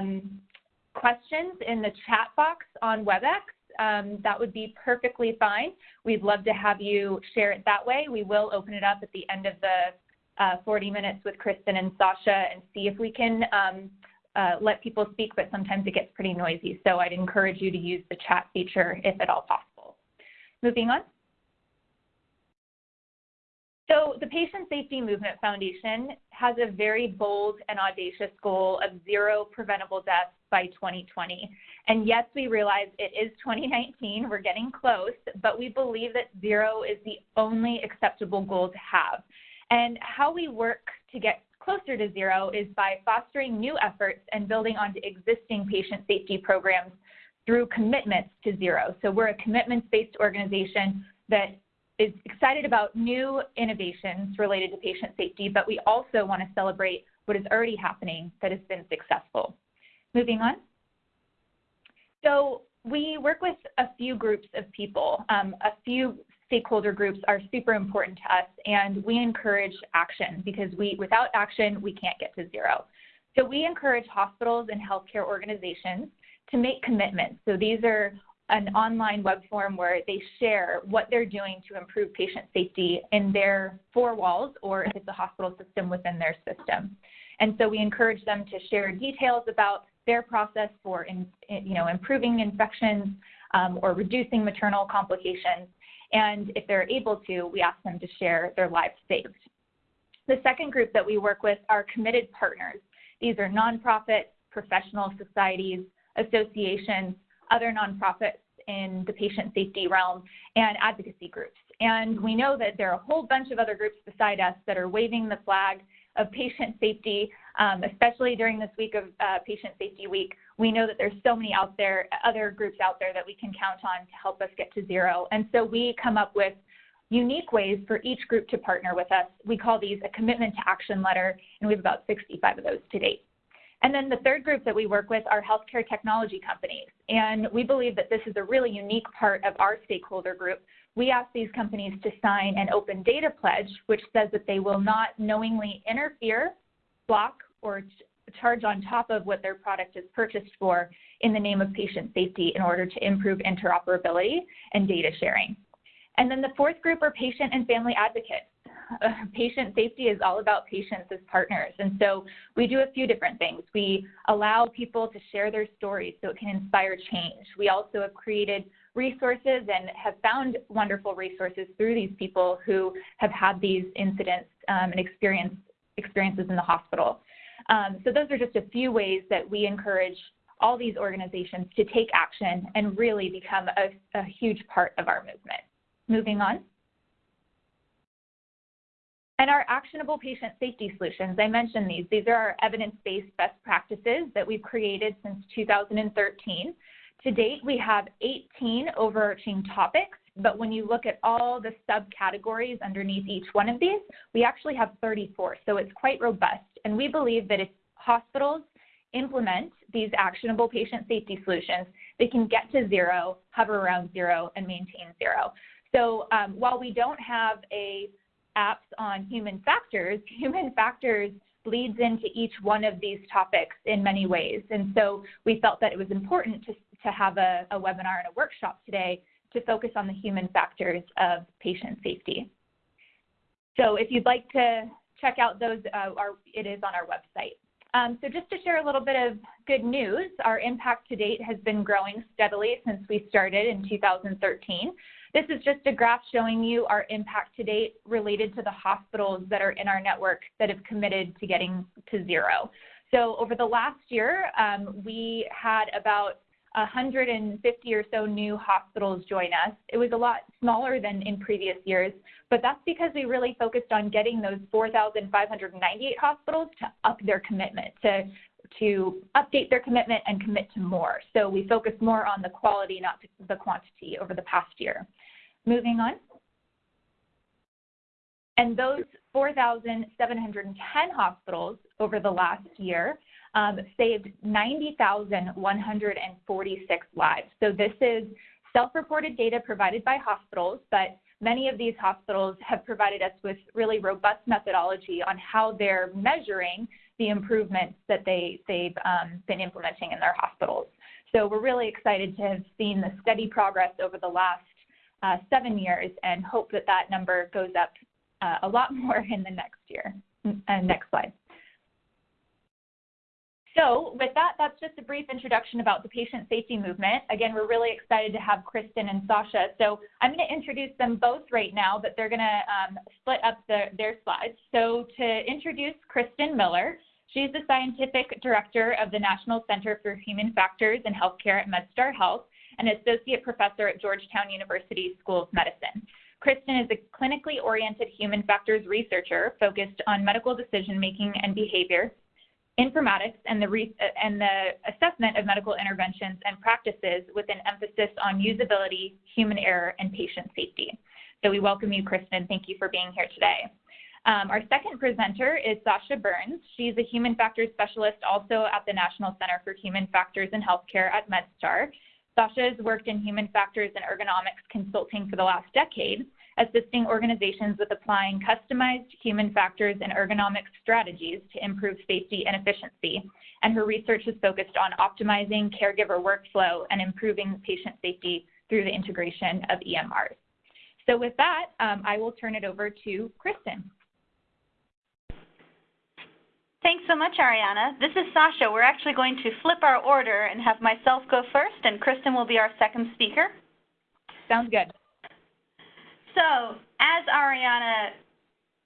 um, questions in the chat box on WebEx, um, that would be perfectly fine. We'd love to have you share it that way. We will open it up at the end of the uh, 40 minutes with Kristen and Sasha and see if we can um, uh, let people speak, but sometimes it gets pretty noisy. So I'd encourage you to use the chat feature if at all possible. Moving on. So the Patient Safety Movement Foundation has a very bold and audacious goal of zero preventable deaths by 2020. And yes, we realize it is 2019, we're getting close, but we believe that zero is the only acceptable goal to have. And how we work to get closer to zero is by fostering new efforts and building onto existing patient safety programs through commitments to zero. So we're a commitments-based organization that is excited about new innovations related to patient safety, but we also want to celebrate what is already happening that has been successful. Moving on. So we work with a few groups of people. Um, a few stakeholder groups are super important to us, and we encourage action because we, without action, we can't get to zero. So we encourage hospitals and healthcare organizations to make commitments. So these are an online web form where they share what they're doing to improve patient safety in their four walls or if it's a hospital system within their system. And so we encourage them to share details about their process for in, you know, improving infections um, or reducing maternal complications. And if they're able to, we ask them to share their lives saved. The second group that we work with are committed partners. These are nonprofits, professional societies, associations, other nonprofits in the patient safety realm, and advocacy groups. And we know that there are a whole bunch of other groups beside us that are waving the flag of patient safety, um, especially during this week of uh, Patient Safety Week. We know that there's so many out there, other groups out there that we can count on to help us get to zero. And so we come up with unique ways for each group to partner with us. We call these a commitment to action letter, and we have about 65 of those to date. And then the third group that we work with are healthcare technology companies. And we believe that this is a really unique part of our stakeholder group. We ask these companies to sign an open data pledge, which says that they will not knowingly interfere, block, or charge on top of what their product is purchased for in the name of patient safety in order to improve interoperability and data sharing. And then the fourth group are patient and family advocates. Patient safety is all about patients as partners. And so we do a few different things. We allow people to share their stories so it can inspire change. We also have created resources and have found wonderful resources through these people who have had these incidents um, and experience, experiences in the hospital. Um, so those are just a few ways that we encourage all these organizations to take action and really become a, a huge part of our movement. Moving on. And our actionable patient safety solutions, I mentioned these. These are our evidence-based best practices that we've created since 2013. To date, we have 18 overarching topics, but when you look at all the subcategories underneath each one of these, we actually have 34, so it's quite robust. And we believe that if hospitals implement these actionable patient safety solutions, they can get to zero, hover around zero, and maintain zero. So um, while we don't have a apps on human factors, human factors bleeds into each one of these topics in many ways. And so we felt that it was important to, to have a, a webinar and a workshop today to focus on the human factors of patient safety. So if you'd like to check out those, uh, our, it is on our website. Um, so just to share a little bit of good news, our impact to date has been growing steadily since we started in 2013. This is just a graph showing you our impact to date related to the hospitals that are in our network that have committed to getting to zero. So over the last year, um, we had about 150 or so new hospitals join us. It was a lot smaller than in previous years, but that's because we really focused on getting those 4,598 hospitals to up their commitment, to, to update their commitment and commit to more. So we focused more on the quality, not the quantity over the past year. Moving on. And those 4,710 hospitals over the last year um, saved 90,146 lives. So this is self-reported data provided by hospitals, but many of these hospitals have provided us with really robust methodology on how they're measuring the improvements that they, they've um, been implementing in their hospitals. So we're really excited to have seen the steady progress over the last uh, seven years and hope that that number goes up uh, a lot more in the next year. Uh, next slide. So with that, that's just a brief introduction about the patient safety movement. Again, we're really excited to have Kristen and Sasha. So I'm going to introduce them both right now, but they're going to um, split up the, their slides. So to introduce Kristen Miller, she's the Scientific Director of the National Center for Human Factors in Healthcare at MedStar Health and Associate Professor at Georgetown University School of Medicine. Kristen is a clinically oriented human factors researcher focused on medical decision making and behavior informatics and the, and the assessment of medical interventions and practices with an emphasis on usability, human error, and patient safety. So we welcome you, Kristen. Thank you for being here today. Um, our second presenter is Sasha Burns. She's a human factors specialist also at the National Center for Human Factors in Healthcare at MedStar. Sasha has worked in human factors and ergonomics consulting for the last decade assisting organizations with applying customized human factors and ergonomics strategies to improve safety and efficiency. And her research is focused on optimizing caregiver workflow and improving patient safety through the integration of EMRs. So with that, um, I will turn it over to Kristen. Thanks so much, Ariana. This is Sasha. We're actually going to flip our order and have myself go first, and Kristen will be our second speaker. Sounds good. So, as Ariana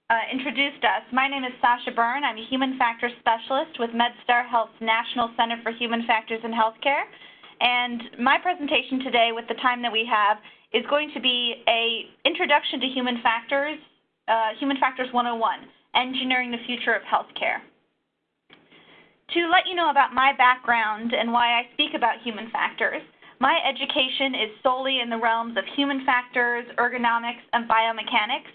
uh, introduced us, my name is Sasha Byrne. I'm a human factors specialist with MedStar Health's National Center for Human Factors in Healthcare. And my presentation today, with the time that we have, is going to be a introduction to human factors, uh, Human Factors 101, Engineering the Future of Healthcare. To let you know about my background and why I speak about human factors, my education is solely in the realms of human factors, ergonomics, and biomechanics,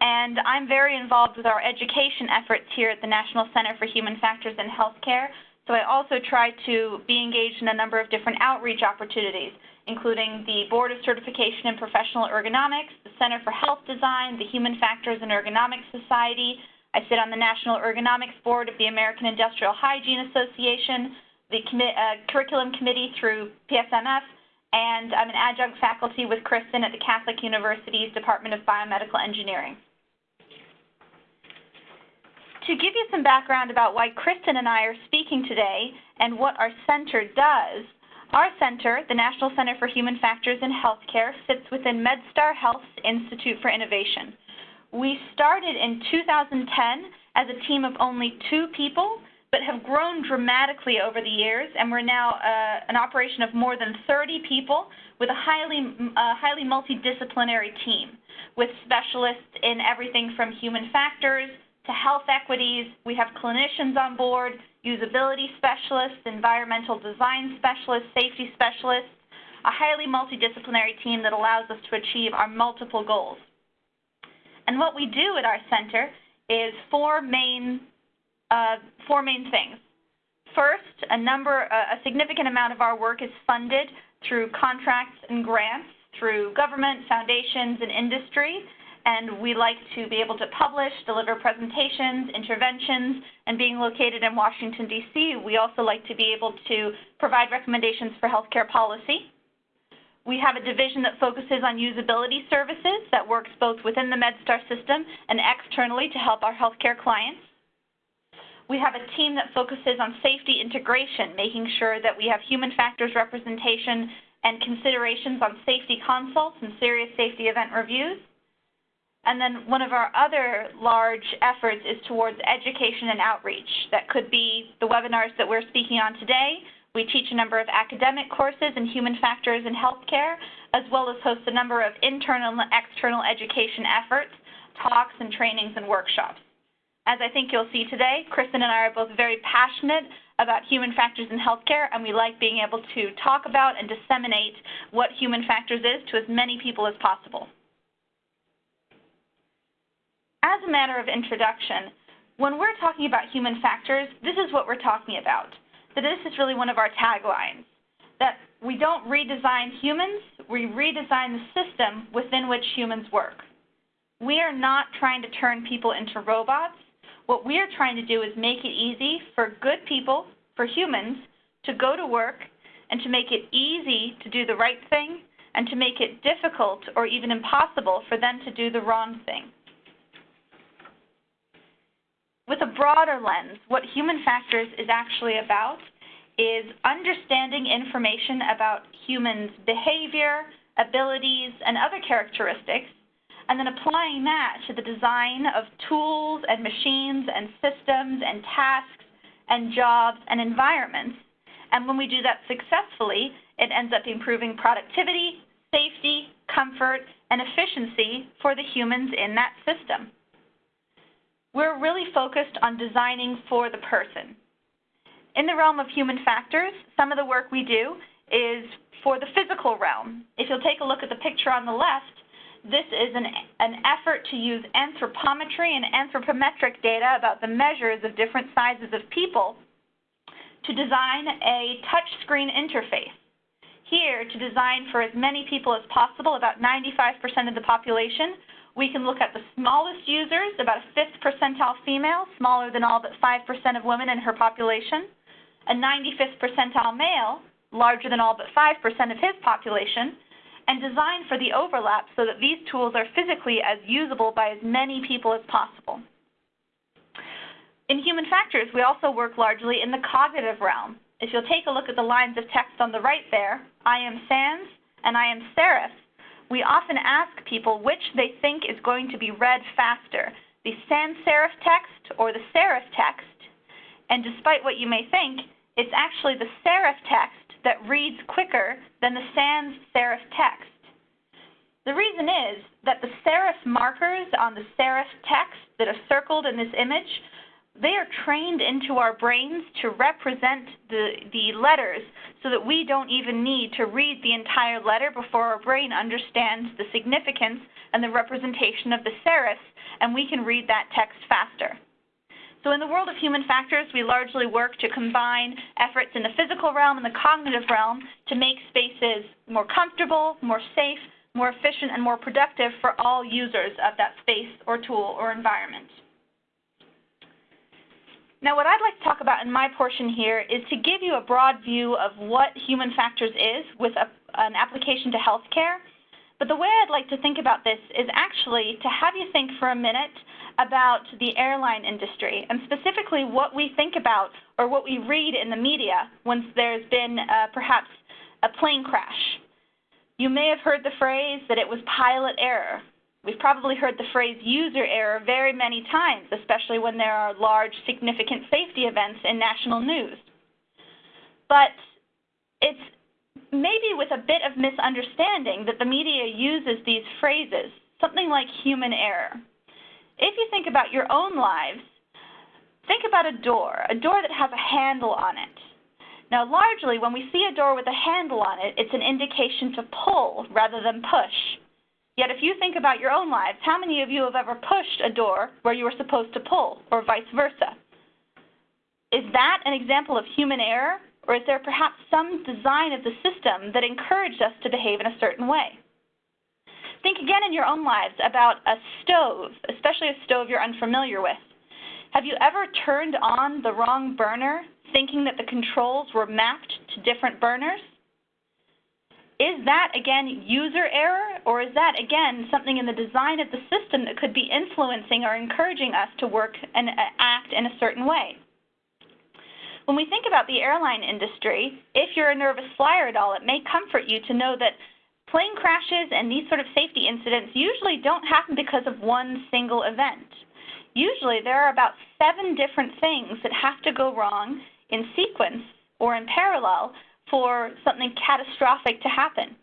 and I'm very involved with our education efforts here at the National Center for Human Factors in Healthcare. So I also try to be engaged in a number of different outreach opportunities, including the Board of Certification in Professional Ergonomics, the Center for Health Design, the Human Factors and Ergonomics Society. I sit on the National Ergonomics Board of the American Industrial Hygiene Association, the uh, curriculum committee through PSMF, and I'm an adjunct faculty with Kristen at the Catholic University's Department of Biomedical Engineering. To give you some background about why Kristen and I are speaking today and what our center does, our center, the National Center for Human Factors in Healthcare, sits within MedStar Health's Institute for Innovation. We started in 2010 as a team of only two people but have grown dramatically over the years, and we're now uh, an operation of more than 30 people with a highly, uh, highly multidisciplinary team with specialists in everything from human factors to health equities. We have clinicians on board, usability specialists, environmental design specialists, safety specialists, a highly multidisciplinary team that allows us to achieve our multiple goals. And what we do at our center is four main uh, four main things. First, a number, a significant amount of our work is funded through contracts and grants through government, foundations, and industry. And we like to be able to publish, deliver presentations, interventions, and being located in Washington, D.C., we also like to be able to provide recommendations for healthcare policy. We have a division that focuses on usability services that works both within the MedStar system and externally to help our healthcare clients. We have a team that focuses on safety integration, making sure that we have human factors representation and considerations on safety consults and serious safety event reviews. And then one of our other large efforts is towards education and outreach. That could be the webinars that we're speaking on today. We teach a number of academic courses in human factors in healthcare, as well as host a number of internal and external education efforts, talks and trainings and workshops. As I think you'll see today, Kristen and I are both very passionate about human factors in healthcare, and we like being able to talk about and disseminate what human factors is to as many people as possible. As a matter of introduction, when we're talking about human factors, this is what we're talking about. That this is really one of our taglines, that we don't redesign humans, we redesign the system within which humans work. We are not trying to turn people into robots What we are trying to do is make it easy for good people, for humans, to go to work and to make it easy to do the right thing and to make it difficult or even impossible for them to do the wrong thing. With a broader lens, what human factors is actually about is understanding information about humans' behavior, abilities, and other characteristics, and then applying that to the design of tools and machines and systems and tasks and jobs and environments. And when we do that successfully, it ends up improving productivity, safety, comfort, and efficiency for the humans in that system. We're really focused on designing for the person. In the realm of human factors, some of the work we do is for the physical realm. If you'll take a look at the picture on the left, this is an, an effort to use anthropometry and anthropometric data about the measures of different sizes of people to design a touchscreen interface. Here, to design for as many people as possible, about 95% of the population, we can look at the smallest users, about a fifth percentile female, smaller than all but 5% of women in her population, a 95th percentile male, larger than all but 5% of his population, and design for the overlap so that these tools are physically as usable by as many people as possible. In human factors, we also work largely in the cognitive realm. If you'll take a look at the lines of text on the right there, I am sans and I am serif, we often ask people which they think is going to be read faster, the sans serif text or the serif text. And despite what you may think, it's actually the serif text that reads quicker than the sans serif text. The reason is that the serif markers on the serif text that are circled in this image they are trained into our brains to represent the, the letters so that we don't even need to read the entire letter before our brain understands the significance and the representation of the serifs, and we can read that text faster. So in the world of human factors, we largely work to combine efforts in the physical realm and the cognitive realm to make spaces more comfortable, more safe, more efficient, and more productive for all users of that space or tool or environment. Now, what I'd like to talk about in my portion here is to give you a broad view of what human factors is with a, an application to healthcare. But the way I'd like to think about this is actually to have you think for a minute about the airline industry and specifically what we think about or what we read in the media once there's been uh, perhaps a plane crash. You may have heard the phrase that it was pilot error. We've probably heard the phrase user error very many times, especially when there are large, significant safety events in national news. But it's maybe with a bit of misunderstanding that the media uses these phrases, something like human error. If you think about your own lives, think about a door, a door that has a handle on it. Now, largely, when we see a door with a handle on it, it's an indication to pull rather than push. Yet if you think about your own lives, how many of you have ever pushed a door where you were supposed to pull, or vice versa? Is that an example of human error, or is there perhaps some design of the system that encouraged us to behave in a certain way? Think again in your own lives about a stove, especially a stove you're unfamiliar with. Have you ever turned on the wrong burner thinking that the controls were mapped to different burners? Is that, again, user error, or is that, again, something in the design of the system that could be influencing or encouraging us to work and uh, act in a certain way? When we think about the airline industry, if you're a nervous flyer at all, it may comfort you to know that plane crashes and these sort of safety incidents usually don't happen because of one single event. Usually there are about seven different things that have to go wrong in sequence or in parallel for something catastrophic to happen.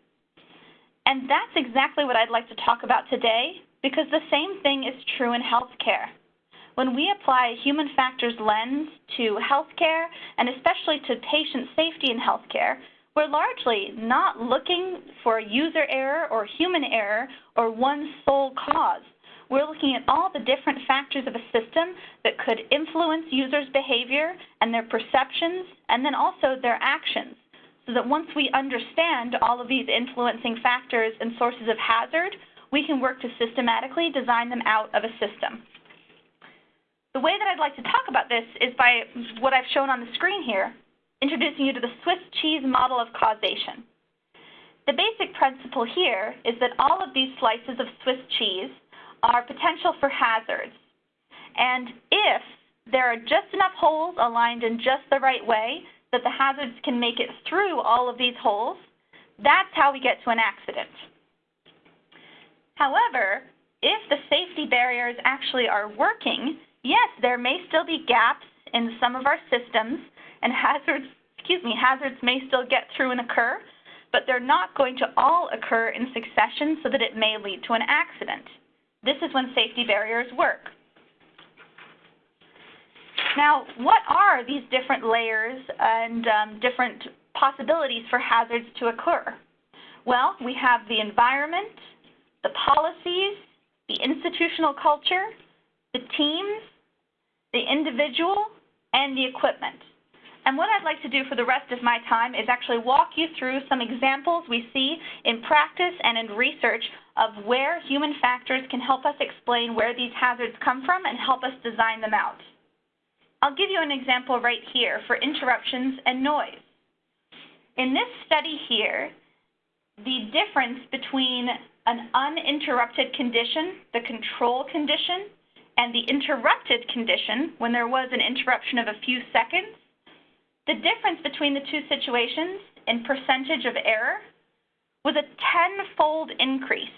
And that's exactly what I'd like to talk about today because the same thing is true in healthcare. When we apply a human factors lens to healthcare and especially to patient safety in healthcare, we're largely not looking for user error or human error or one sole cause. We're looking at all the different factors of a system that could influence users' behavior and their perceptions and then also their actions so that once we understand all of these influencing factors and sources of hazard, we can work to systematically design them out of a system. The way that I'd like to talk about this is by what I've shown on the screen here, introducing you to the Swiss cheese model of causation. The basic principle here is that all of these slices of Swiss cheese are potential for hazards. And if there are just enough holes aligned in just the right way that the hazards can make it through all of these holes, that's how we get to an accident. However, if the safety barriers actually are working, yes, there may still be gaps in some of our systems and hazards, excuse me, hazards may still get through and occur, but they're not going to all occur in succession so that it may lead to an accident. This is when safety barriers work. Now, what are these different layers and um, different possibilities for hazards to occur? Well, we have the environment, the policies, the institutional culture, the teams, the individual, and the equipment. And what I'd like to do for the rest of my time is actually walk you through some examples we see in practice and in research of where human factors can help us explain where these hazards come from and help us design them out. I'll give you an example right here for interruptions and noise. In this study here, the difference between an uninterrupted condition, the control condition, and the interrupted condition, when there was an interruption of a few seconds, the difference between the two situations in percentage of error was a tenfold increase.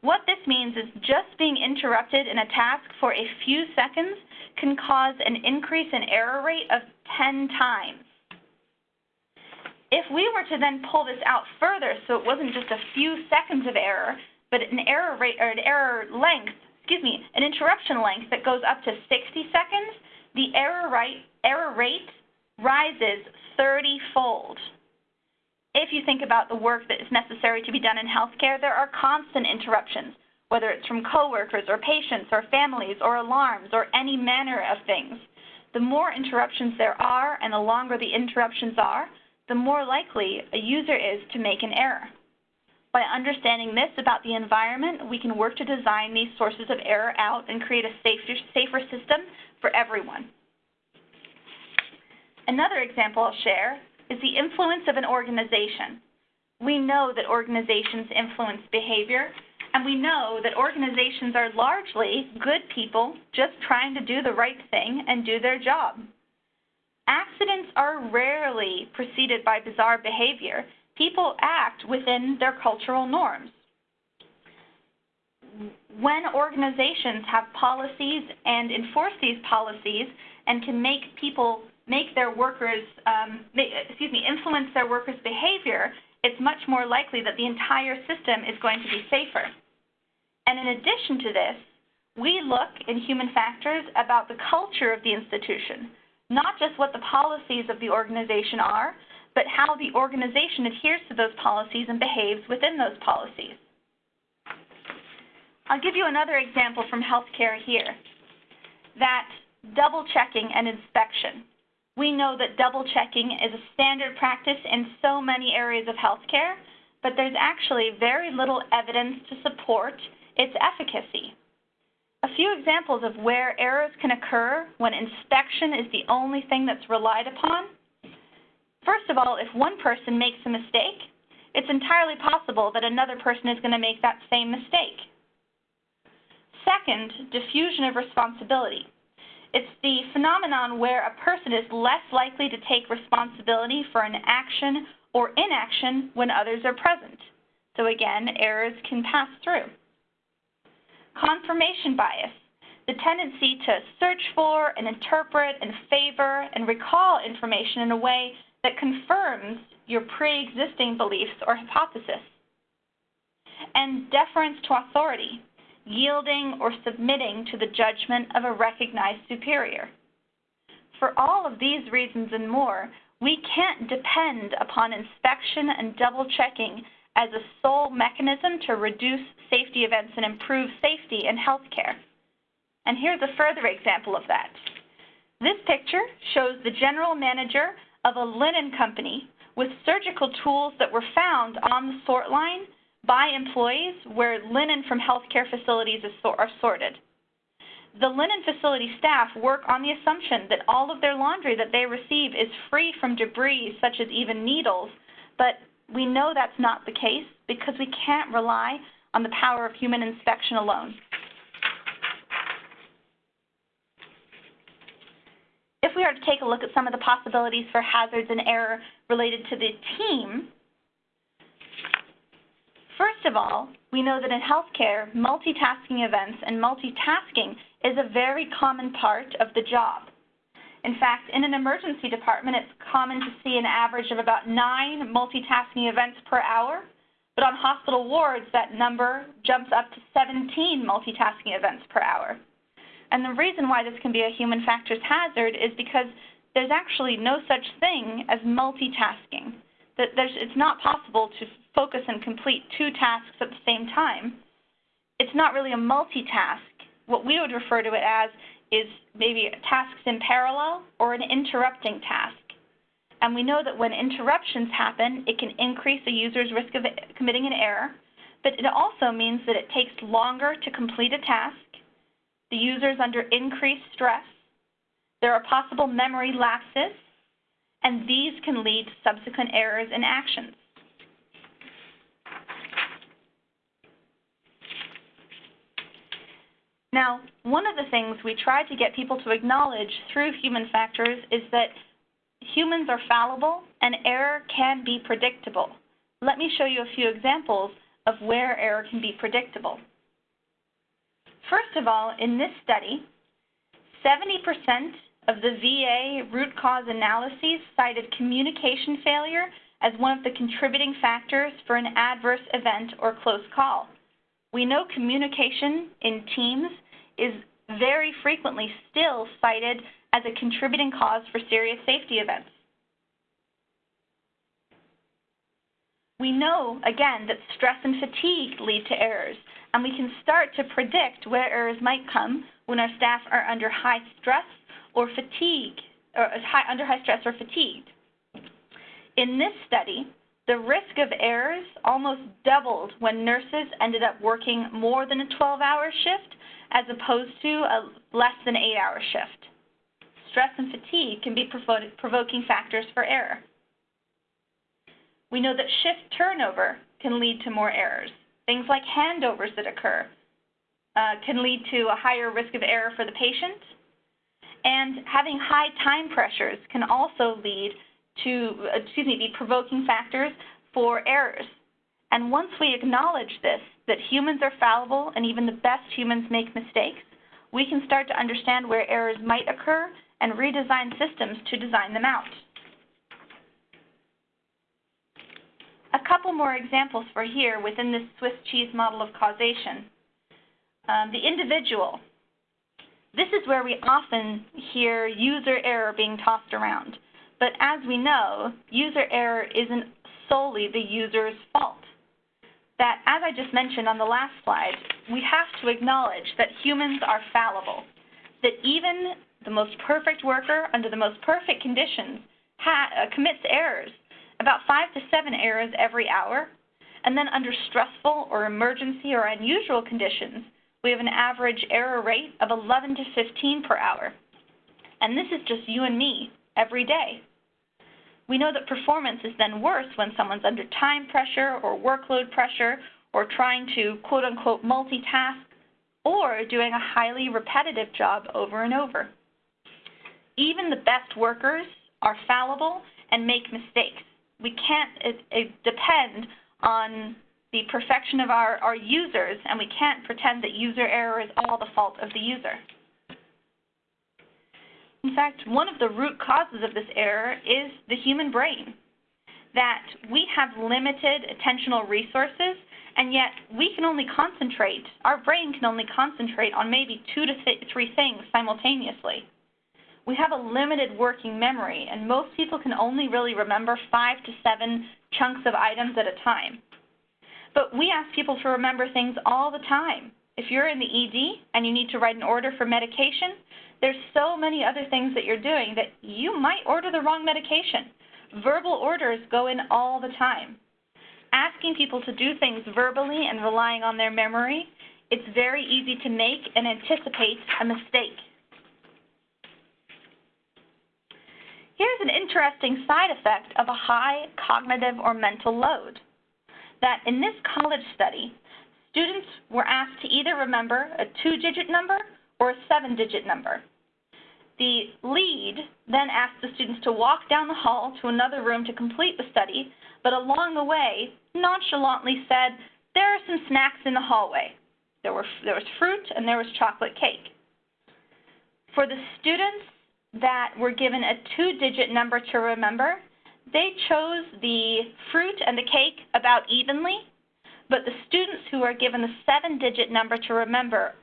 What this means is just being interrupted in a task for a few seconds can cause an increase in error rate of 10 times. If we were to then pull this out further so it wasn't just a few seconds of error, but an error rate or an error length, excuse me, an interruption length that goes up to 60 seconds, the error rate, error rate rises 30-fold. If you think about the work that is necessary to be done in healthcare, there are constant interruptions, whether it's from coworkers or patients or families or alarms or any manner of things. The more interruptions there are and the longer the interruptions are, the more likely a user is to make an error. By understanding this about the environment, we can work to design these sources of error out and create a safer, safer system for everyone. Another example I'll share is the influence of an organization. We know that organizations influence behavior, and we know that organizations are largely good people just trying to do the right thing and do their job. Accidents are rarely preceded by bizarre behavior. People act within their cultural norms. When organizations have policies and enforce these policies and can make people make their workers, um, excuse me, influence their workers' behavior, it's much more likely that the entire system is going to be safer. And in addition to this, we look in human factors about the culture of the institution, not just what the policies of the organization are, but how the organization adheres to those policies and behaves within those policies. I'll give you another example from healthcare here, that double checking and inspection. We know that double checking is a standard practice in so many areas of healthcare, but there's actually very little evidence to support its efficacy. A few examples of where errors can occur when inspection is the only thing that's relied upon. First of all, if one person makes a mistake, it's entirely possible that another person is going to make that same mistake. Second, diffusion of responsibility. It's the phenomenon where a person is less likely to take responsibility for an action or inaction when others are present. So again, errors can pass through. Confirmation bias, the tendency to search for and interpret and favor and recall information in a way that confirms your pre-existing beliefs or hypothesis. And deference to authority, yielding or submitting to the judgment of a recognized superior. For all of these reasons and more, we can't depend upon inspection and double checking as a sole mechanism to reduce safety events and improve safety in healthcare. And here's a further example of that. This picture shows the general manager of a linen company with surgical tools that were found on the sort line by employees where linen from healthcare facilities are sorted. The linen facility staff work on the assumption that all of their laundry that they receive is free from debris, such as even needles, but we know that's not the case because we can't rely on the power of human inspection alone. If we are to take a look at some of the possibilities for hazards and error related to the team, first of all, we know that in healthcare, multitasking events and multitasking is a very common part of the job. In fact, in an emergency department, it's common to see an average of about nine multitasking events per hour, but on hospital wards, that number jumps up to 17 multitasking events per hour. And the reason why this can be a human factors hazard is because there's actually no such thing as multitasking. It's not possible to focus and complete two tasks at the same time. It's not really a multitask. What we would refer to it as is maybe tasks in parallel or an interrupting task. And we know that when interruptions happen, it can increase a user's risk of committing an error, but it also means that it takes longer to complete a task, the user is under increased stress, there are possible memory lapses, and these can lead to subsequent errors in actions. Now, one of the things we try to get people to acknowledge through human factors is that humans are fallible and error can be predictable. Let me show you a few examples of where error can be predictable. First of all, in this study, 70% of the VA root cause analyses cited communication failure as one of the contributing factors for an adverse event or close call. We know communication in teams is very frequently still cited as a contributing cause for serious safety events. We know, again, that stress and fatigue lead to errors, and we can start to predict where errors might come when our staff are under high stress or fatigue, or high, under high stress or fatigued. In this study, the risk of errors almost doubled when nurses ended up working more than a 12-hour shift as opposed to a less than eight hour shift. Stress and fatigue can be provoking factors for error. We know that shift turnover can lead to more errors. Things like handovers that occur uh, can lead to a higher risk of error for the patient. And having high time pressures can also lead to, excuse me, be provoking factors for errors. And once we acknowledge this, that humans are fallible and even the best humans make mistakes, we can start to understand where errors might occur and redesign systems to design them out. A couple more examples for here within this Swiss cheese model of causation. Um, the individual. This is where we often hear user error being tossed around. But as we know, user error isn't solely the user's fault that, as I just mentioned on the last slide, we have to acknowledge that humans are fallible, that even the most perfect worker under the most perfect conditions uh, commits errors, about five to seven errors every hour. And then under stressful or emergency or unusual conditions, we have an average error rate of 11 to 15 per hour. And this is just you and me every day. We know that performance is then worse when someone's under time pressure or workload pressure or trying to quote unquote multitask or doing a highly repetitive job over and over. Even the best workers are fallible and make mistakes. We can't it, it depend on the perfection of our, our users, and we can't pretend that user error is all the fault of the user. In fact, one of the root causes of this error is the human brain, that we have limited attentional resources, and yet we can only concentrate, our brain can only concentrate on maybe two to th three things simultaneously. We have a limited working memory, and most people can only really remember five to seven chunks of items at a time. But we ask people to remember things all the time. If you're in the ED and you need to write an order for medication, there's so many other things that you're doing that you might order the wrong medication. Verbal orders go in all the time. Asking people to do things verbally and relying on their memory it's very easy to make and anticipate a mistake. Here's an interesting side effect of a high cognitive or mental load. That in this college study, students were asked to either remember a two-digit number or a seven-digit number. The lead then asked the students to walk down the hall to another room to complete the study, but along the way, nonchalantly said, there are some snacks in the hallway. There, were, there was fruit and there was chocolate cake. For the students that were given a two-digit number to remember, they chose the fruit and the cake about evenly, but the students who were given the seven-digit number to remember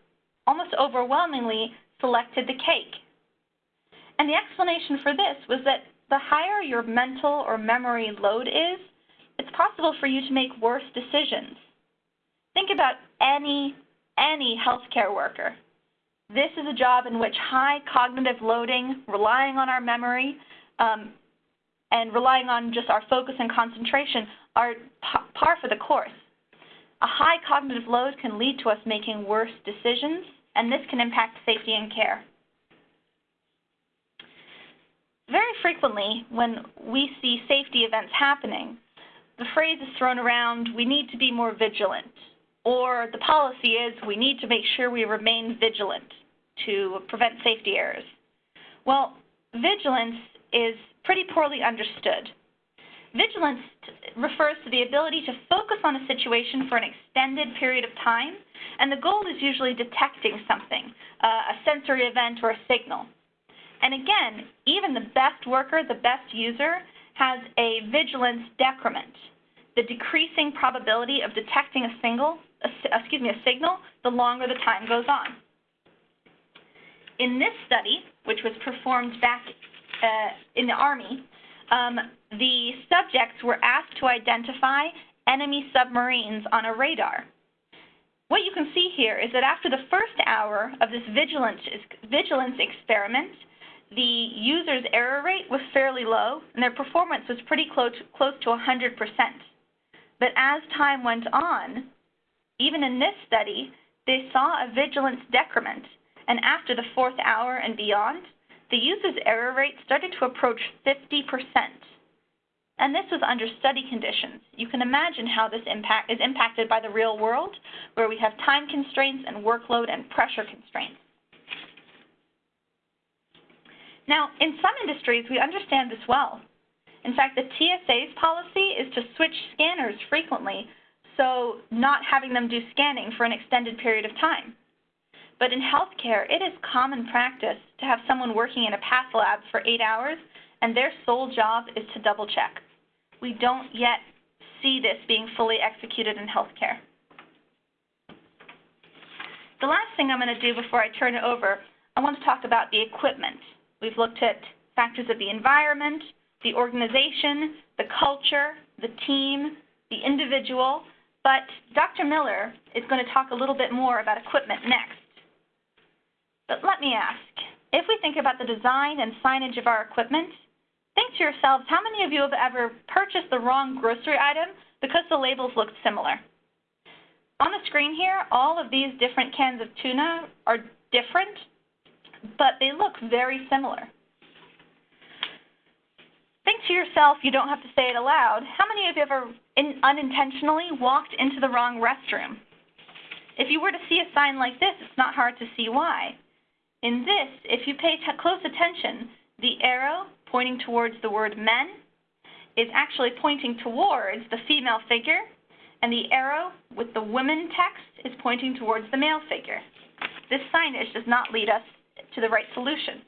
almost overwhelmingly selected the cake. And the explanation for this was that the higher your mental or memory load is, it's possible for you to make worse decisions. Think about any, any healthcare worker. This is a job in which high cognitive loading, relying on our memory, um, and relying on just our focus and concentration are par for the course. A high cognitive load can lead to us making worse decisions, and this can impact safety and care. Very frequently, when we see safety events happening, the phrase is thrown around, we need to be more vigilant, or the policy is, we need to make sure we remain vigilant to prevent safety errors? Well, vigilance is pretty poorly understood. Vigilance refers to the ability to focus on a situation for an extended period of time, and the goal is usually detecting something, uh, a sensory event or a signal. And again, even the best worker, the best user, has a vigilance decrement, the decreasing probability of detecting a single, excuse me, a signal the longer the time goes on. In this study, which was performed back uh, in the Army, um, the subjects were asked to identify enemy submarines on a radar. What you can see here is that after the first hour of this vigilance, vigilance experiment, the user's error rate was fairly low, and their performance was pretty close, close to 100%. But as time went on, even in this study, they saw a vigilance decrement and after the fourth hour and beyond, the user's error rate started to approach 50%. And this was under study conditions. You can imagine how this impact is impacted by the real world, where we have time constraints and workload and pressure constraints. Now, in some industries, we understand this well. In fact, the TSA's policy is to switch scanners frequently, so not having them do scanning for an extended period of time. But in healthcare, it is common practice to have someone working in a path lab for eight hours and their sole job is to double check. We don't yet see this being fully executed in healthcare. The last thing I'm going to do before I turn it over, I want to talk about the equipment. We've looked at factors of the environment, the organization, the culture, the team, the individual, but Dr. Miller is going to talk a little bit more about equipment next. But let me ask, if we think about the design and signage of our equipment, think to yourselves, how many of you have ever purchased the wrong grocery item because the labels looked similar? On the screen here, all of these different cans of tuna are different, but they look very similar. Think to yourself, you don't have to say it aloud, how many of you ever in, unintentionally walked into the wrong restroom? If you were to see a sign like this, it's not hard to see why. In this, if you pay close attention, the arrow pointing towards the word men is actually pointing towards the female figure, and the arrow with the women text is pointing towards the male figure. This signage does not lead us to the right solution.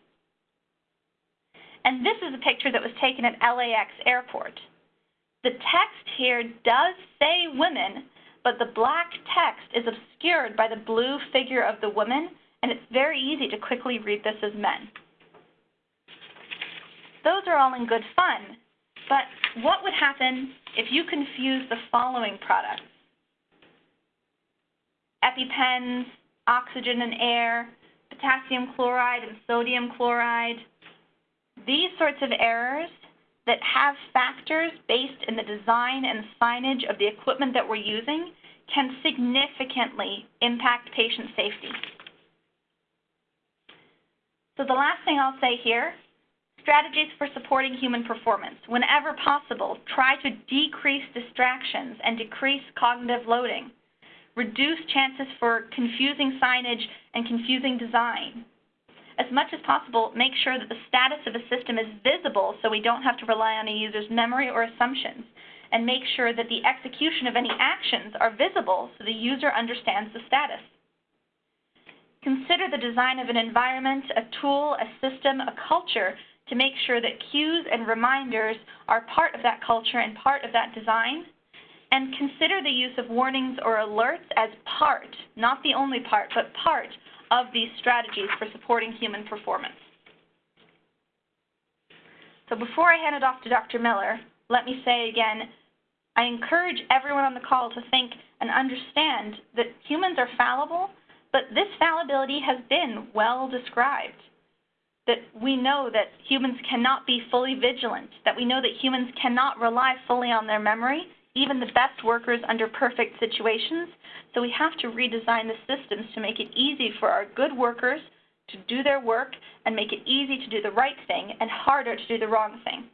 And this is a picture that was taken at LAX airport. The text here does say women, but the black text is obscured by the blue figure of the woman and it's very easy to quickly read this as men. Those are all in good fun, but what would happen if you confuse the following products? EpiPens, oxygen and air, potassium chloride and sodium chloride. These sorts of errors that have factors based in the design and signage of the equipment that we're using can significantly impact patient safety. So the last thing I'll say here, strategies for supporting human performance. Whenever possible, try to decrease distractions and decrease cognitive loading. Reduce chances for confusing signage and confusing design. As much as possible, make sure that the status of a system is visible so we don't have to rely on a user's memory or assumptions. And make sure that the execution of any actions are visible so the user understands the status. Consider the design of an environment, a tool, a system, a culture to make sure that cues and reminders are part of that culture and part of that design. And consider the use of warnings or alerts as part, not the only part, but part of these strategies for supporting human performance. So before I hand it off to Dr. Miller, let me say again, I encourage everyone on the call to think and understand that humans are fallible, but this fallibility has been well described. That we know that humans cannot be fully vigilant, that we know that humans cannot rely fully on their memory, even the best workers under perfect situations. So we have to redesign the systems to make it easy for our good workers to do their work and make it easy to do the right thing and harder to do the wrong thing.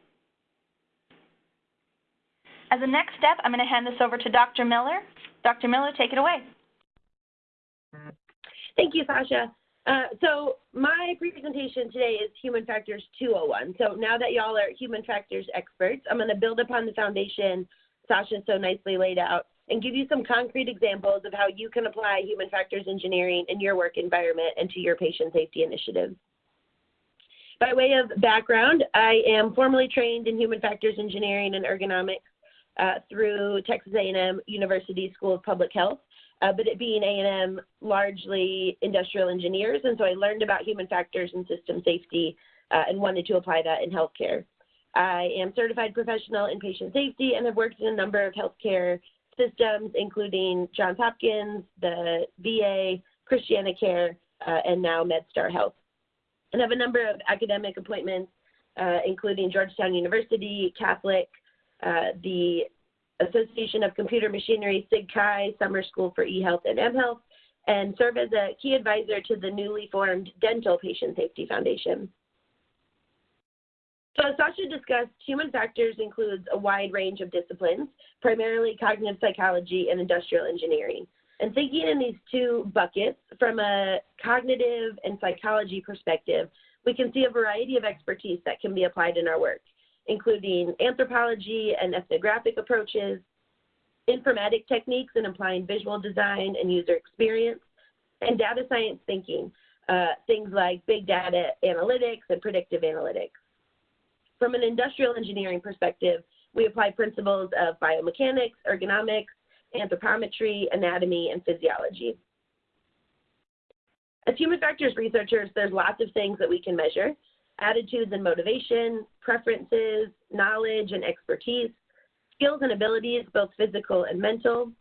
As a next step, I'm going to hand this over to Dr. Miller. Dr. Miller, take it away. Thank you, Sasha. Uh, so my presentation today is Human Factors 201. So now that y'all are human factors experts, I'm going to build upon the foundation Sasha so nicely laid out and give you some concrete examples of how you can apply human factors engineering in your work environment and to your patient safety initiatives. By way of background, I am formally trained in human factors engineering and ergonomics uh, through Texas A&M University School of Public Health, uh, but it being A&M largely industrial engineers, and so I learned about human factors and system safety uh, and wanted to apply that in healthcare. I am certified professional in patient safety and have worked in a number of healthcare systems, including Johns Hopkins, the VA, ChristianaCare, uh, and now MedStar Health. And have a number of academic appointments, uh, including Georgetown University, Catholic, uh, the Association of Computer Machinery, SIGCHI, Summer School for eHealth and mHealth, and serve as a key advisor to the newly formed Dental Patient Safety Foundation. So as Sasha discussed, human factors includes a wide range of disciplines, primarily cognitive psychology and industrial engineering. And thinking in these two buckets from a cognitive and psychology perspective, we can see a variety of expertise that can be applied in our work, including anthropology and ethnographic approaches, informatic techniques in applying visual design and user experience, and data science thinking, uh, things like big data analytics and predictive analytics. From an industrial engineering perspective, we apply principles of biomechanics, ergonomics, anthropometry, anatomy, and physiology. As human factors researchers, there's lots of things that we can measure. Attitudes and motivation, preferences, knowledge and expertise, skills and abilities, both physical and mental,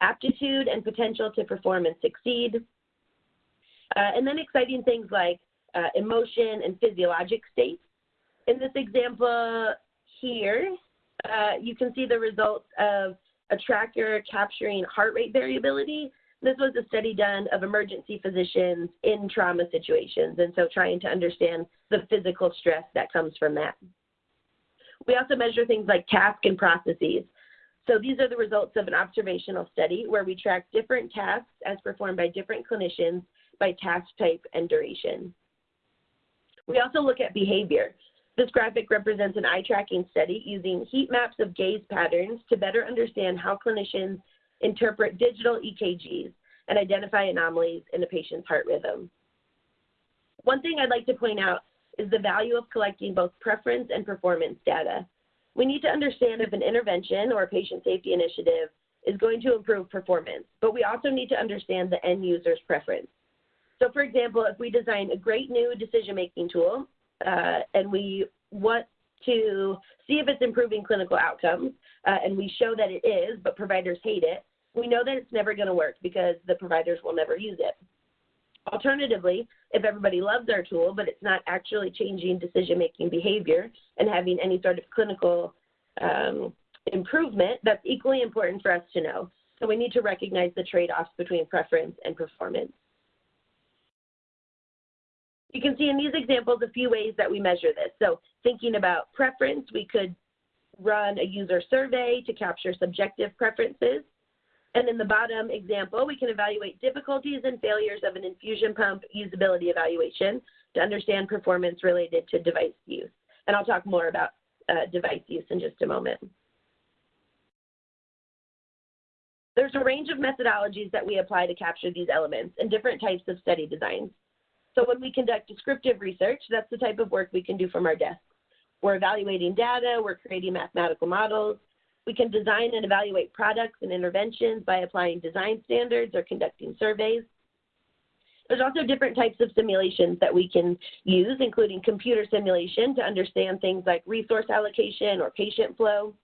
aptitude and potential to perform and succeed, uh, and then exciting things like uh, emotion and physiologic states, in this example here, uh, you can see the results of a tracker capturing heart rate variability. This was a study done of emergency physicians in trauma situations, and so trying to understand the physical stress that comes from that. We also measure things like task and processes. So these are the results of an observational study where we track different tasks as performed by different clinicians by task type and duration. We also look at behavior. This graphic represents an eye tracking study using heat maps of gaze patterns to better understand how clinicians interpret digital EKGs and identify anomalies in a patient's heart rhythm. One thing I'd like to point out is the value of collecting both preference and performance data. We need to understand if an intervention or patient safety initiative is going to improve performance, but we also need to understand the end user's preference. So for example, if we design a great new decision-making tool uh, and we want to see if it's improving clinical outcomes, uh, and we show that it is, but providers hate it, we know that it's never going to work because the providers will never use it. Alternatively, if everybody loves our tool, but it's not actually changing decision making behavior and having any sort of clinical um, improvement, that's equally important for us to know. So we need to recognize the trade-offs between preference and performance. You can see in these examples a few ways that we measure this. So thinking about preference, we could run a user survey to capture subjective preferences. And in the bottom example, we can evaluate difficulties and failures of an infusion pump usability evaluation to understand performance related to device use. And I'll talk more about uh, device use in just a moment. There's a range of methodologies that we apply to capture these elements and different types of study designs. So when we conduct descriptive research, that's the type of work we can do from our desk. We're evaluating data, we're creating mathematical models, we can design and evaluate products and interventions by applying design standards or conducting surveys. There's also different types of simulations that we can use, including computer simulation to understand things like resource allocation or patient flow,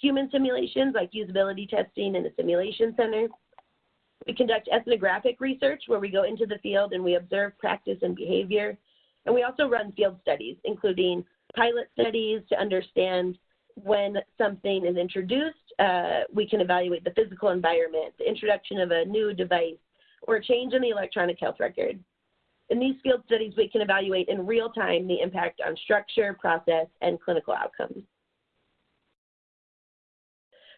human simulations like usability testing in a simulation center. We conduct ethnographic research where we go into the field and we observe practice and behavior. And we also run field studies, including pilot studies to understand when something is introduced, uh, we can evaluate the physical environment, the introduction of a new device, or a change in the electronic health record. In these field studies, we can evaluate in real time the impact on structure, process, and clinical outcomes.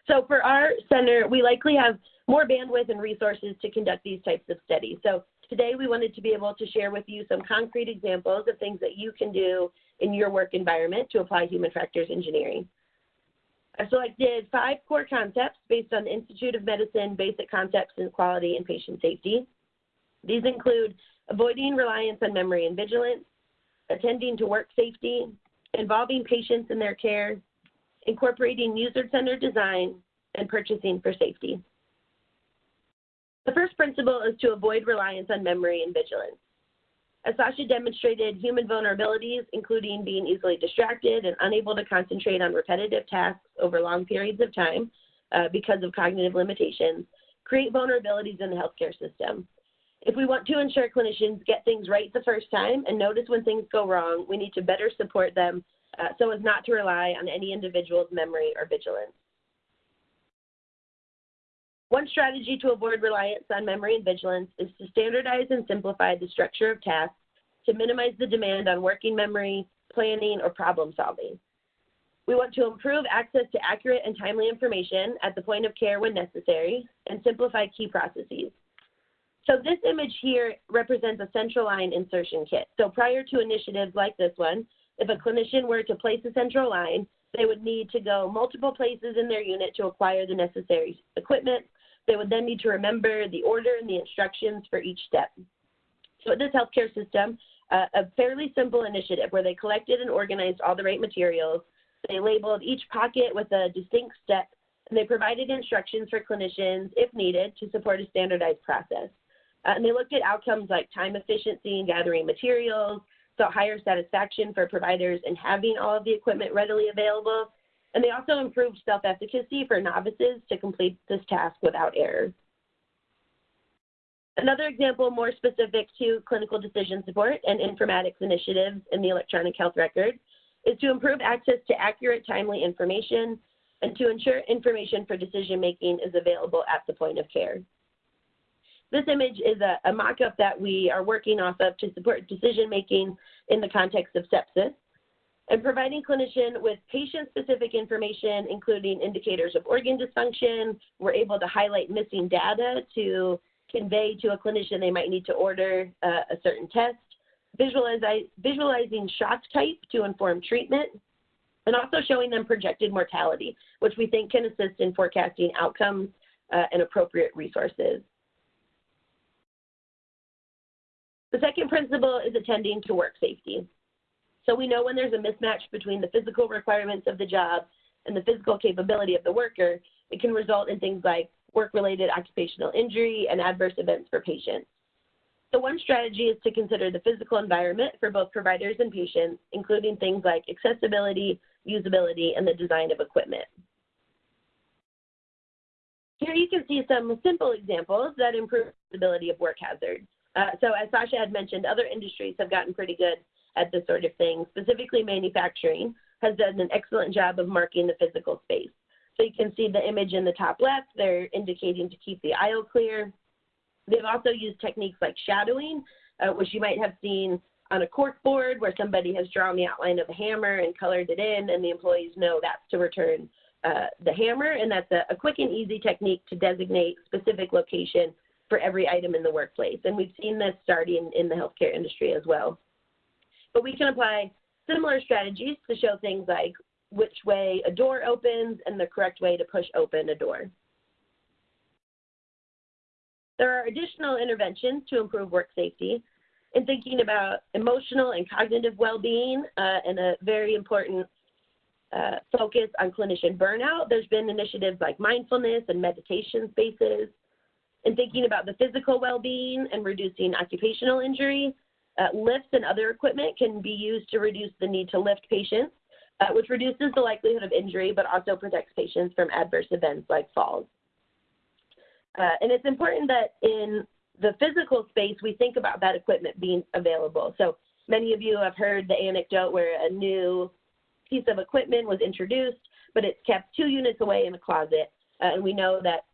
So for our center, we likely have more bandwidth and resources to conduct these types of studies. So today we wanted to be able to share with you some concrete examples of things that you can do in your work environment to apply human factors engineering. I've selected five core concepts based on the Institute of Medicine Basic Concepts in Quality and Patient Safety. These include avoiding reliance on memory and vigilance, attending to work safety, involving patients in their care, incorporating user-centered design, and purchasing for safety. The first principle is to avoid reliance on memory and vigilance. As Sasha demonstrated, human vulnerabilities, including being easily distracted and unable to concentrate on repetitive tasks over long periods of time uh, because of cognitive limitations, create vulnerabilities in the healthcare system. If we want to ensure clinicians get things right the first time and notice when things go wrong, we need to better support them uh, so as not to rely on any individual's memory or vigilance. One strategy to avoid reliance on memory and vigilance is to standardize and simplify the structure of tasks to minimize the demand on working memory, planning, or problem solving. We want to improve access to accurate and timely information at the point of care when necessary and simplify key processes. So this image here represents a central line insertion kit. So prior to initiatives like this one, if a clinician were to place a central line, they would need to go multiple places in their unit to acquire the necessary equipment, they would then need to remember the order and the instructions for each step. So at this healthcare system, uh, a fairly simple initiative where they collected and organized all the right materials, they labeled each pocket with a distinct step, and they provided instructions for clinicians, if needed, to support a standardized process. Uh, and they looked at outcomes like time efficiency in gathering materials, so higher satisfaction for providers in having all of the equipment readily available, and they also improved self-efficacy for novices to complete this task without error. Another example more specific to clinical decision support and informatics initiatives in the electronic health record is to improve access to accurate, timely information and to ensure information for decision making is available at the point of care. This image is a, a mock-up that we are working off of to support decision making in the context of sepsis and providing clinician with patient-specific information, including indicators of organ dysfunction. We're able to highlight missing data to convey to a clinician they might need to order uh, a certain test, visualizing shock type to inform treatment, and also showing them projected mortality, which we think can assist in forecasting outcomes uh, and appropriate resources. The second principle is attending to work safety. So we know when there's a mismatch between the physical requirements of the job and the physical capability of the worker, it can result in things like work-related occupational injury and adverse events for patients. So one strategy is to consider the physical environment for both providers and patients, including things like accessibility, usability, and the design of equipment. Here you can see some simple examples that improve visibility of work hazards. Uh, so as Sasha had mentioned, other industries have gotten pretty good at this sort of thing. Specifically, manufacturing has done an excellent job of marking the physical space. So you can see the image in the top left, they're indicating to keep the aisle clear. They've also used techniques like shadowing, uh, which you might have seen on a cork board where somebody has drawn the outline of a hammer and colored it in, and the employees know that's to return uh, the hammer, and that's a, a, quick and easy technique to designate specific location for every item in the workplace. And we've seen this starting in the healthcare industry as well. But we can apply similar strategies to show things like which way a door opens and the correct way to push open a door. There are additional interventions to improve work safety in thinking about emotional and cognitive well-being uh, and a very important uh, focus on clinician burnout. There's been initiatives like mindfulness and meditation spaces. In thinking about the physical well-being and reducing occupational injury, uh, lifts and other equipment can be used to reduce the need to lift patients, uh, which reduces the likelihood of injury, but also protects patients from adverse events like falls. Uh, and it's important that in the physical space, we think about that equipment being available. So many of you have heard the anecdote where a new piece of equipment was introduced, but it's kept two units away in a closet. Uh, and we know that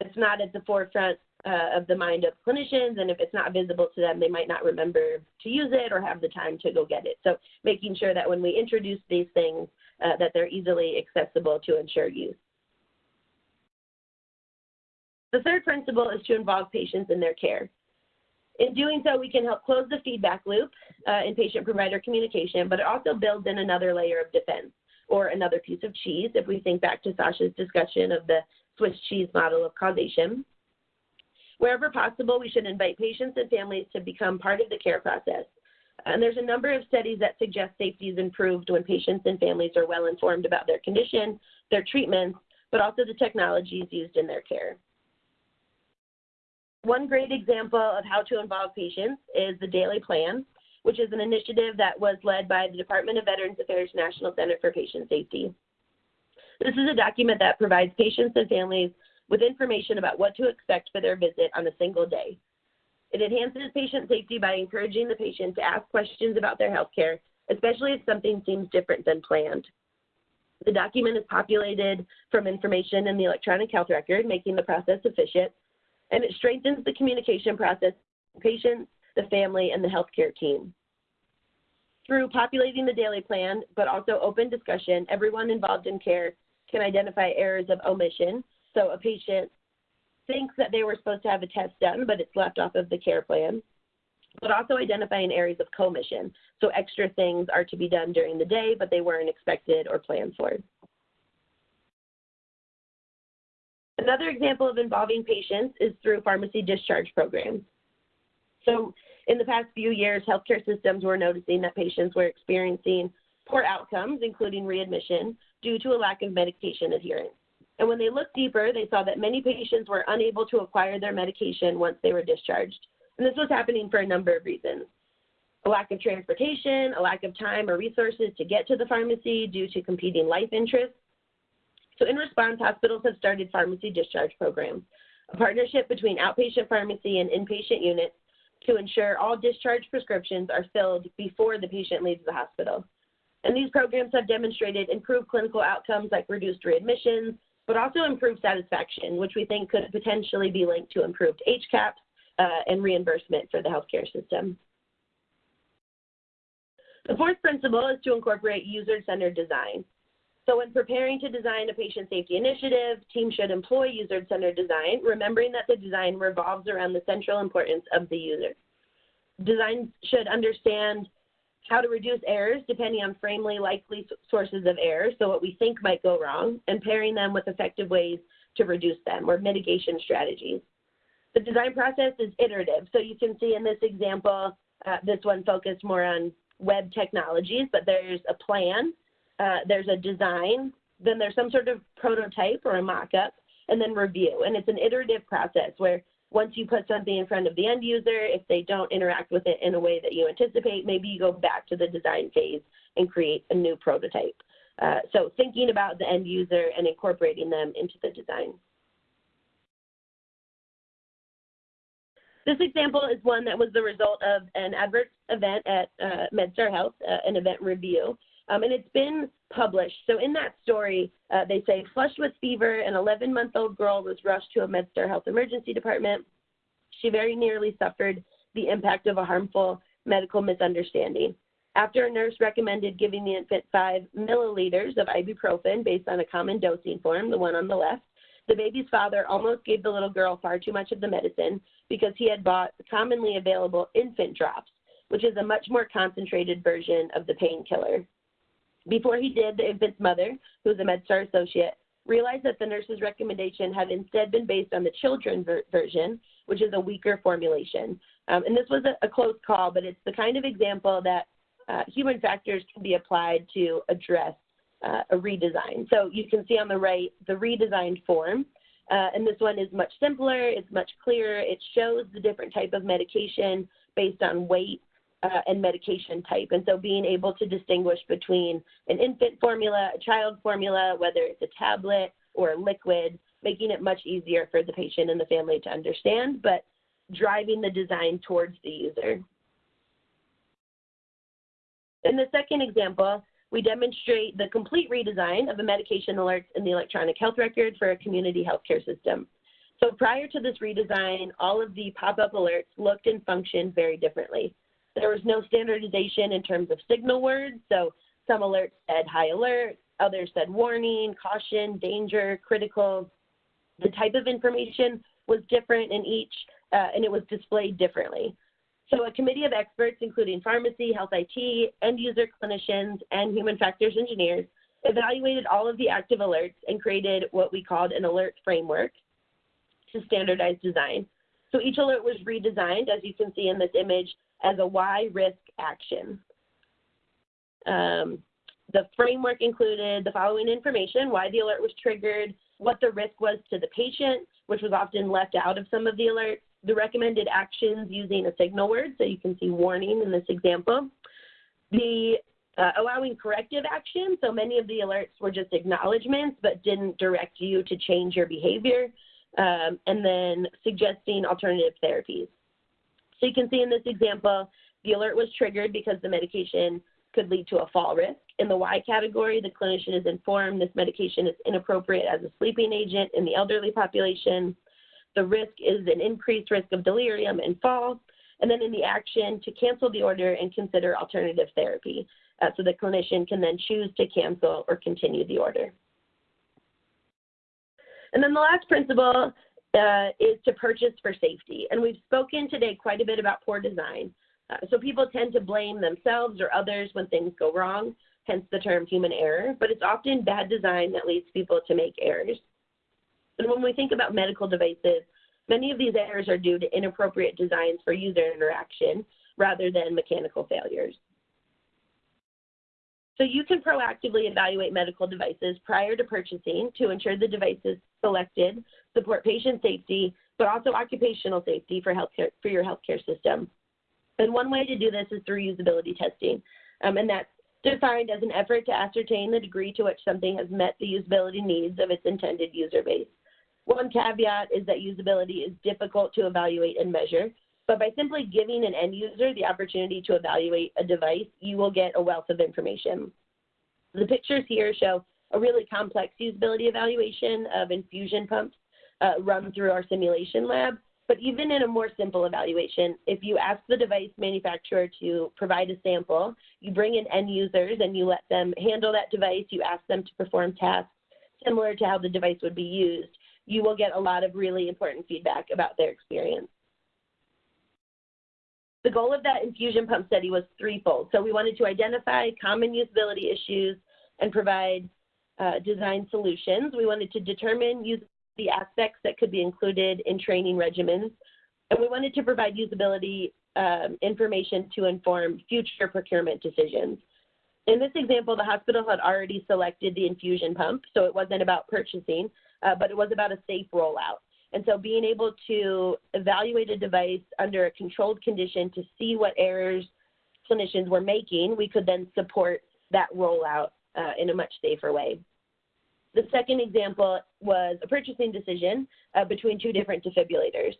it's not at the forefront uh, of the mind of clinicians, and if it's not visible to them, they might not remember to use it or have the time to go get it. So making sure that when we introduce these things, uh, that they're easily accessible to ensure use. The third principle is to involve patients in their care. In doing so, we can help close the feedback loop uh, in patient-provider communication, but it also builds in another layer of defense or another piece of cheese if we think back to Sasha's discussion of the Swiss cheese model of causation. Wherever possible, we should invite patients and families to become part of the care process. And there's a number of studies that suggest safety is improved when patients and families are well informed about their condition, their treatments, but also the technologies used in their care. One great example of how to involve patients is the Daily Plan, which is an initiative that was led by the Department of Veterans Affairs National Center for Patient Safety. This is a document that provides patients and families with information about what to expect for their visit on a single day. It enhances patient safety by encouraging the patient to ask questions about their health care, especially if something seems different than planned. The document is populated from information in the electronic health record, making the process efficient, and it strengthens the communication process patients, the family, and the healthcare team. Through populating the daily plan, but also open discussion, everyone involved in care can identify errors of omission. So a patient thinks that they were supposed to have a test done, but it's left off of the care plan. But also identifying areas of commission. So extra things are to be done during the day, but they weren't expected or planned for. Another example of involving patients is through pharmacy discharge programs. So in the past few years, healthcare systems were noticing that patients were experiencing poor outcomes, including readmission, due to a lack of medication adherence. And when they looked deeper, they saw that many patients were unable to acquire their medication once they were discharged. And this was happening for a number of reasons. A lack of transportation, a lack of time or resources to get to the pharmacy due to competing life interests, so in response, hospitals have started pharmacy discharge programs, a partnership between outpatient pharmacy and inpatient units to ensure all discharge prescriptions are filled before the patient leaves the hospital. And these programs have demonstrated improved clinical outcomes like reduced readmissions, but also improved satisfaction, which we think could potentially be linked to improved HCAHPS uh, and reimbursement for the healthcare system. The fourth principle is to incorporate user-centered design. So when preparing to design a patient safety initiative, teams should employ user-centered design, remembering that the design revolves around the central importance of the user. Design should understand how to reduce errors depending on framely likely sources of error, so what we think might go wrong, and pairing them with effective ways to reduce them or mitigation strategies. The design process is iterative, so you can see in this example, uh, this one focused more on web technologies, but there's a plan uh, there's a design, then there's some sort of prototype or a mock-up, and then review. And it's an iterative process where once you put something in front of the end user, if they don't interact with it in a way that you anticipate, maybe you go back to the design phase and create a new prototype. Uh, so thinking about the end user and incorporating them into the design. This example is one that was the result of an adverse event at uh, MedStar Health, uh, an event review. Um, and it's been published. So in that story, uh, they say, flushed with fever, an 11-month-old girl was rushed to a MedStar Health Emergency Department. She very nearly suffered the impact of a harmful medical misunderstanding. After a nurse recommended giving the infant five milliliters of ibuprofen based on a common dosing form, the one on the left, the baby's father almost gave the little girl far too much of the medicine because he had bought commonly available infant drops, which is a much more concentrated version of the painkiller. Before he did, the infant's mother, who was a MedStar associate, realized that the nurse's recommendation had instead been based on the children's ver version, which is a weaker formulation. Um, and this was a, a, close call, but it's the kind of example that uh, human factors can be applied to address uh, a redesign. So you can see on the right the redesigned form. Uh, and this one is much simpler, it's much clearer. It shows the different type of medication based on weight uh, and medication type. And so being able to distinguish between an infant formula, a child formula, whether it's a tablet or a liquid, making it much easier for the patient and the family to understand, but driving the design towards the user. In the second example, we demonstrate the complete redesign of the medication alerts in the electronic health record for a community healthcare system. So prior to this redesign, all of the pop-up alerts looked and functioned very differently. There was no standardization in terms of signal words, so some alerts said high alert, others said warning, caution, danger, critical. The type of information was different in each, uh, and it was displayed differently. So a committee of experts, including pharmacy, health IT, end user clinicians, and human factors engineers, evaluated all of the active alerts and created what we called an alert framework to standardize design. So each alert was redesigned, as you can see in this image, as a why risk action. Um, the framework included the following information, why the alert was triggered, what the risk was to the patient, which was often left out of some of the alerts, the recommended actions using a signal word, so you can see warning in this example, the uh, allowing corrective action, so many of the alerts were just acknowledgments but didn't direct you to change your behavior, um, and then suggesting alternative therapies. So you can see in this example, the alert was triggered because the medication could lead to a fall risk. In the why category, the clinician is informed this medication is inappropriate as a sleeping agent in the elderly population. The risk is an increased risk of delirium and fall. And then in the action, to cancel the order and consider alternative therapy. Uh, so the clinician can then choose to cancel or continue the order. And then the last principle uh, is to purchase for safety. And we've spoken today quite a bit about poor design. Uh, so people tend to blame themselves or others when things go wrong, hence the term human error, but it's often bad design that leads people to make errors. And when we think about medical devices, many of these errors are due to inappropriate designs for user interaction rather than mechanical failures. So you can proactively evaluate medical devices prior to purchasing to ensure the devices selected support patient safety, but also occupational safety for healthcare for your healthcare system. And one way to do this is through usability testing, um, and that's defined as an effort to ascertain the degree to which something has met the usability needs of its intended user base. One caveat is that usability is difficult to evaluate and measure, but by simply giving an end user the opportunity to evaluate a device, you will get a wealth of information. The pictures here show a really complex usability evaluation of infusion pumps uh, run through our simulation lab. But even in a more simple evaluation, if you ask the device manufacturer to provide a sample, you bring in end users and you let them handle that device, you ask them to perform tasks similar to how the device would be used, you will get a lot of really important feedback about their experience. The goal of that infusion pump study was threefold. So we wanted to identify common usability issues and provide uh, design solutions. We wanted to determine the aspects that could be included in training regimens. And we wanted to provide usability um, information to inform future procurement decisions. In this example, the hospital had already selected the infusion pump, so it wasn't about purchasing, uh, but it was about a safe rollout. And so being able to evaluate a device under a controlled condition to see what errors clinicians were making, we could then support that rollout uh, in a much safer way. The second example was a purchasing decision uh, between two different defibrillators.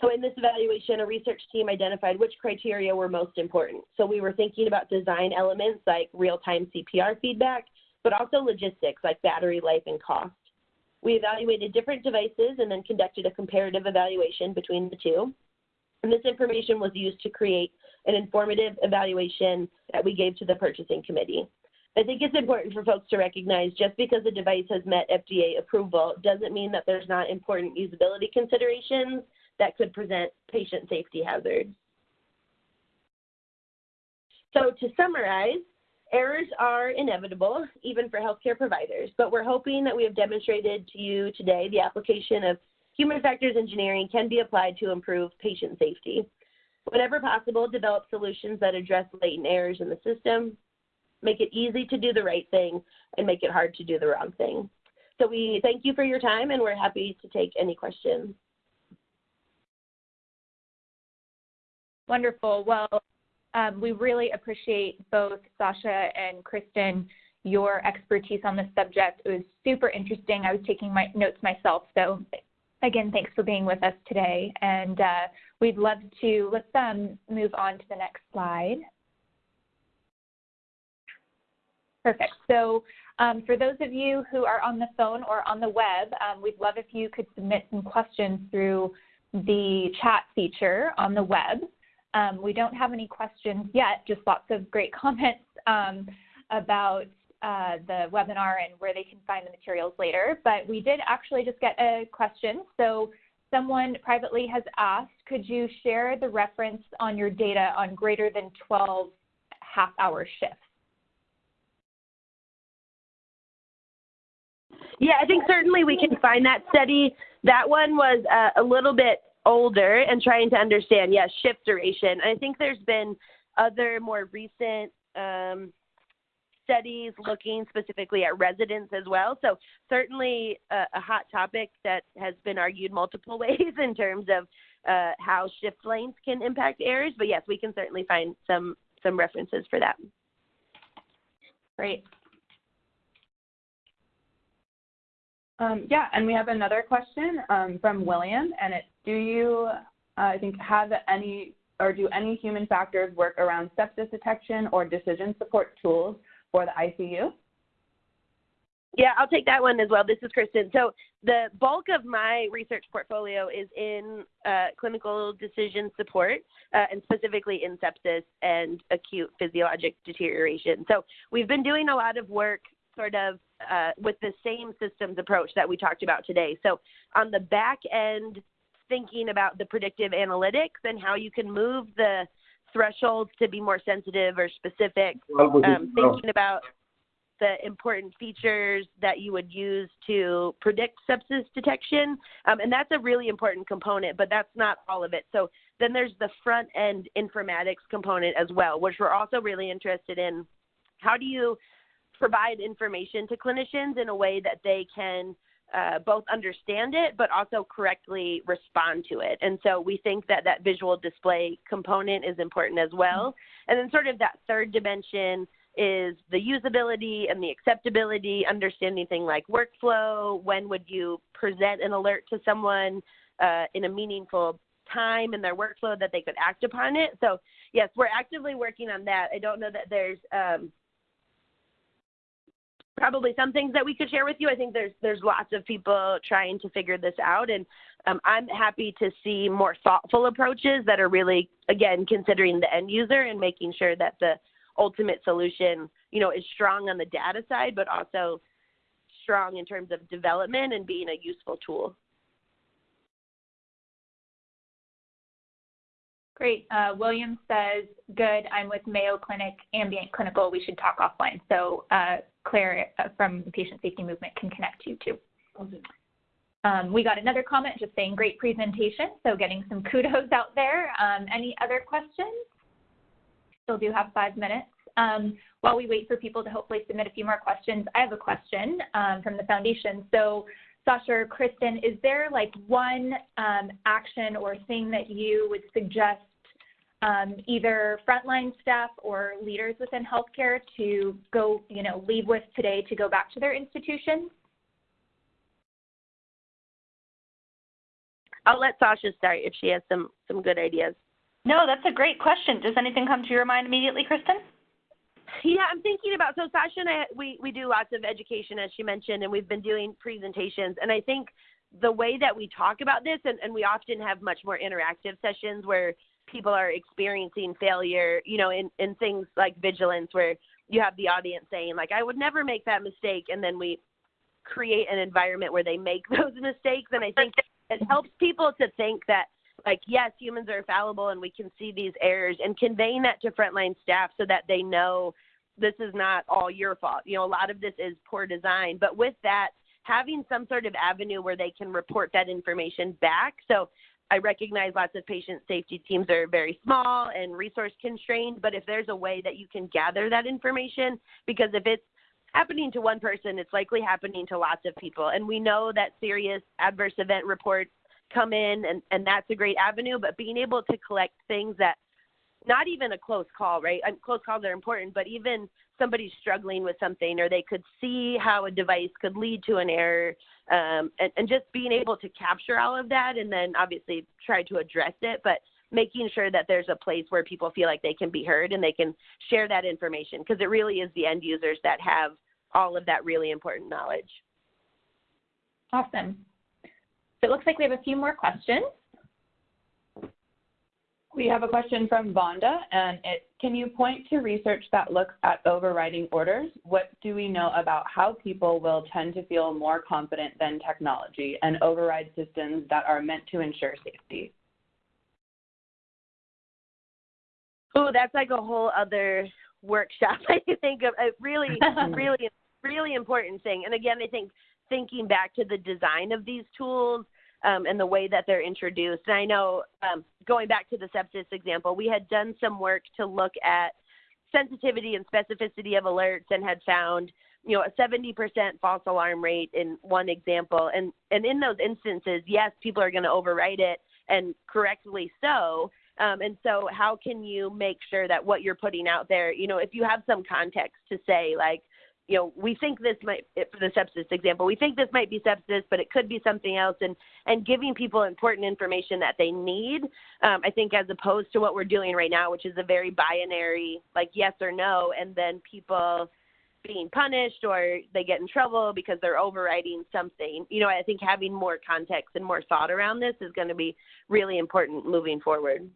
So in this evaluation, a research team identified which criteria were most important. So we were thinking about design elements like real-time CPR feedback, but also logistics like battery life and cost. We evaluated different devices and then conducted a comparative evaluation between the two. And this information was used to create an informative evaluation that we gave to the purchasing committee. I think it's important for folks to recognize just because a device has met FDA approval doesn't mean that there's not important usability considerations that could present patient safety hazards. So to summarize, errors are inevitable, even for healthcare providers, but we're hoping that we have demonstrated to you today the application of human factors engineering can be applied to improve patient safety. Whenever possible, develop solutions that address latent errors in the system, make it easy to do the right thing, and make it hard to do the wrong thing. So we thank you for your time, and we're happy to take any questions. Wonderful. Well, um, we really appreciate both Sasha and Kristen your expertise on this subject. It was super interesting. I was taking my notes myself, so again, thanks for being with us today. And uh, we'd love to let's um, move on to the next slide. Perfect. So um, for those of you who are on the phone or on the web, um, we'd love if you could submit some questions through the chat feature on the web. Um, we don't have any questions yet, just lots of great comments um, about uh, the webinar and where they can find the materials later. But we did actually just get a question. So someone privately has asked, could you share the reference on your data on greater than 12 half-hour shifts? Yeah, I think certainly we can find that study. That one was uh, a little bit older and trying to understand, yes, yeah, shift duration. I think there's been other more recent um, studies looking specifically at residents as well. So certainly a, a, hot topic that has been argued multiple ways in terms of uh, how shift lengths can impact errors. But yes, we can certainly find some some references for that. Great. Um, yeah, and we have another question um, from William, and it's, do you, uh, I think, have any, or do any human factors work around sepsis detection or decision support tools for the ICU? Yeah, I'll take that one as well. This is Kristen. So the bulk of my research portfolio is in uh, clinical decision support, uh, and specifically in sepsis and acute physiologic deterioration. So we've been doing a lot of work sort of uh, with the same systems approach that we talked about today. So on the back end, thinking about the predictive analytics and how you can move the thresholds to be more sensitive or specific, um, thinking about the important features that you would use to predict sepsis detection. Um, and that's a really important component, but that's not all of it. So then there's the front end informatics component as well, which we're also really interested in. How do you provide information to clinicians in a way that they can uh, both understand it but also correctly respond to it. And so we think that that visual display component is important as well. And then sort of that third dimension is the usability and the acceptability, understanding things like workflow, when would you present an alert to someone uh, in a meaningful time in their workflow that they could act upon it. So yes, we're actively working on that. I don't know that there's um, probably some things that we could share with you. I think there's there's lots of people trying to figure this out, and um, I'm happy to see more thoughtful approaches that are really again considering the end user and making sure that the ultimate solution, you know, is strong on the data side, but also strong in terms of development and being a useful tool. Great. Uh, William says, good, I'm with Mayo Clinic Ambient Clinical. We should talk offline. So uh, Claire uh, from the Patient Safety Movement can connect you too. Um, we got another comment just saying great presentation, so getting some kudos out there. Um, any other questions? Still do have five minutes. Um, while we wait for people to hopefully submit a few more questions, I have a question um, from the foundation. So Sasha or Kristen, is there like one um, action or thing that you would suggest um, either frontline staff or leaders within healthcare to go, you know, leave with today to go back to their institutions? I'll let Sasha start if she has some some good ideas. No, that's a great question. Does anything come to your mind immediately, Kristen? Yeah, I'm thinking about so Sasha and I we we do lots of education as she mentioned and we've been doing presentations and I think the way that we talk about this and, and we often have much more interactive sessions where people are experiencing failure, you know, in, in things like vigilance where you have the audience saying like I would never make that mistake and then we create an environment where they make those mistakes. And I think it helps people to think that like yes humans are fallible and we can see these errors and conveying that to frontline staff so that they know this is not all your fault. You know a lot of this is poor design. But with that having some sort of avenue where they can report that information back. So I recognize lots of patient safety teams are very small and resource constrained, but if there's a way that you can gather that information, because if it's happening to one person, it's likely happening to lots of people. And we know that serious adverse event reports come in, and, and that's a great avenue, but being able to collect things that not even a close call, right? And close calls are important, but even somebody's struggling with something or they could see how a device could lead to an error um, and, and just being able to capture all of that and then obviously try to address it but making sure that there's a place where people feel like they can be heard and they can share that information because it really is the end users that have all of that really important knowledge. Awesome. So it looks like we have a few more questions we have a question from Vonda, and it can you point to research that looks at overriding orders? What do we know about how people will tend to feel more confident than technology and override systems that are meant to ensure safety? Oh, that's like a whole other workshop. I think of a really, really, really important thing. And again, I think thinking back to the design of these tools um, and the way that they're introduced. And I know, um, going back to the sepsis example, we had done some work to look at sensitivity and specificity of alerts and had found you know a 70% false alarm rate in one example and and in those instances yes people are going to overwrite it and correctly so um, and so how can you make sure that what you're putting out there you know if you have some context to say like you know, we think this might, for the sepsis example, we think this might be sepsis, but it could be something else, and and giving people important information that they need. Um, I think as opposed to what we're doing right now, which is a very binary, like yes or no, and then people being punished or they get in trouble because they're overriding something. You know, I think having more context and more thought around this is going to be really important moving forward.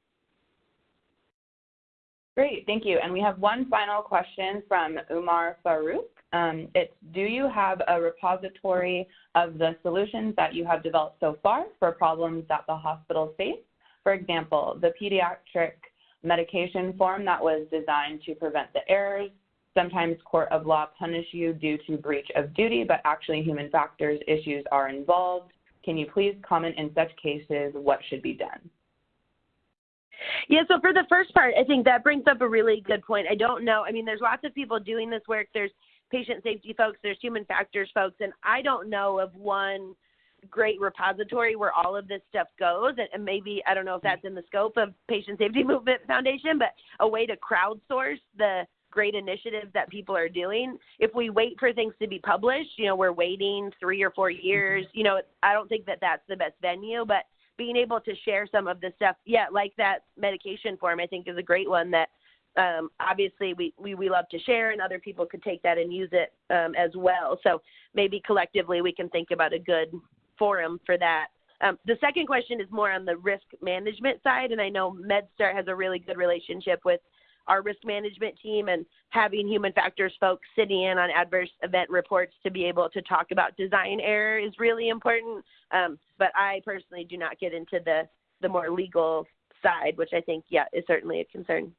Great, thank you. And we have one final question from Umar Farouk. Um, it's, do you have a repository of the solutions that you have developed so far for problems that the hospitals face? For example, the pediatric medication form that was designed to prevent the errors. Sometimes court of law punish you due to breach of duty, but actually human factors issues are involved. Can you please comment in such cases what should be done? Yeah, so for the first part, I think that brings up a really good point. I don't know. I mean, there's lots of people doing this work. There's patient safety folks, there's human factors folks, and I don't know of one great repository where all of this stuff goes. And, maybe, I don't know if that's in the scope of Patient Safety Movement Foundation, but a way to crowdsource the great initiatives that people are doing. If we wait for things to be published, you know, we're waiting three or four years. Mm-hmm. You know, I don't think that that's the best venue, but being able to share some of the stuff, yeah, like that medication form, I think is a great one that um, obviously we, we, we love to share and other people could take that and use it um, as well. So maybe collectively we can think about a good forum for that. Um, the second question is more on the risk management side, and I know MedStar has a really good relationship with our risk management team and having human factors folks sitting in on adverse event reports to be able to talk about design error is really important. Um, but I personally do not get into the, the more legal side, which I think, yeah, is certainly a concern.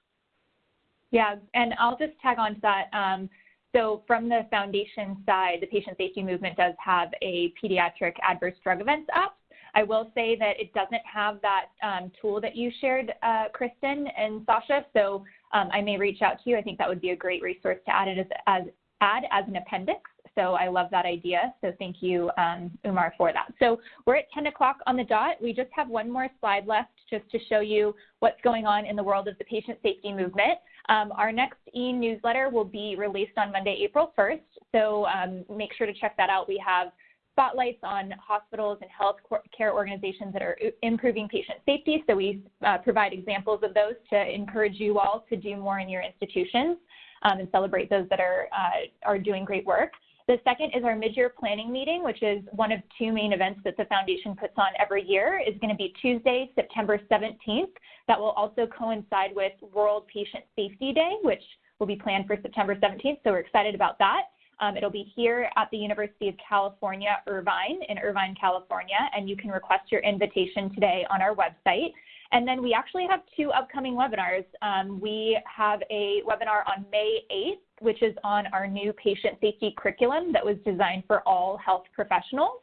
Yeah, and I'll just tag on to that. Um, so from the foundation side, the patient safety movement does have a pediatric adverse drug events app. I will say that it doesn't have that um, tool that you shared, uh, Kristen and Sasha. So um, I may reach out to you. I think that would be a great resource to add it as, as add as an appendix. So I love that idea. So thank you, um, Umar, for that. So we're at 10 o'clock on the dot. We just have one more slide left just to show you what's going on in the world of the patient safety movement. Um, our next e-newsletter will be released on Monday, April 1st. So um, make sure to check that out. We have spotlights on hospitals and health care organizations that are improving patient safety. So we uh, provide examples of those to encourage you all to do more in your institutions. um, and celebrate those that are, uh, are doing great work. The second is our mid-year planning meeting, which is one of two main events that the foundation puts on every year. is going to be Tuesday, September 17th. That will also coincide with World Patient Safety Day, which will be planned for September 17th. So we're excited about that. Um, it'll be here at the University of California, Irvine, in Irvine, California, and you can request your invitation today on our website. And then we actually have two upcoming webinars. Um, we have a webinar on May 8th which is on our new patient safety curriculum that was designed for all health professionals.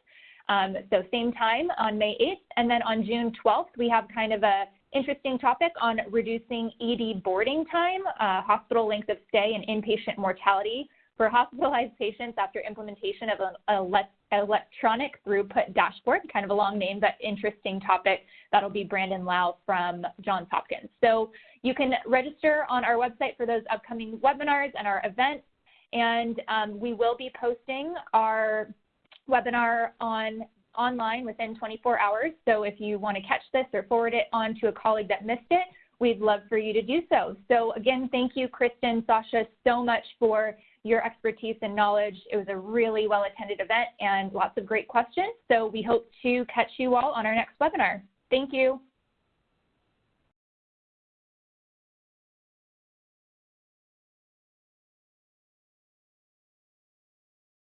Um, so same time on May 8th. And then on June 12th, we have kind of a interesting topic on reducing ED boarding time, uh, hospital length of stay, and inpatient mortality for hospitalized patients after implementation of an electronic throughput dashboard, kind of a long name, but interesting topic. That'll be Brandon Lau from Johns Hopkins. So you can register on our website for those upcoming webinars and our events. And um, we will be posting our webinar on online within 24 hours. So if you want to catch this or forward it on to a colleague that missed it, we'd love for you to do so. So again, thank you, Kristen, Sasha, so much for your expertise and knowledge. It was a really well-attended event and lots of great questions. So we hope to catch you all on our next webinar. Thank you.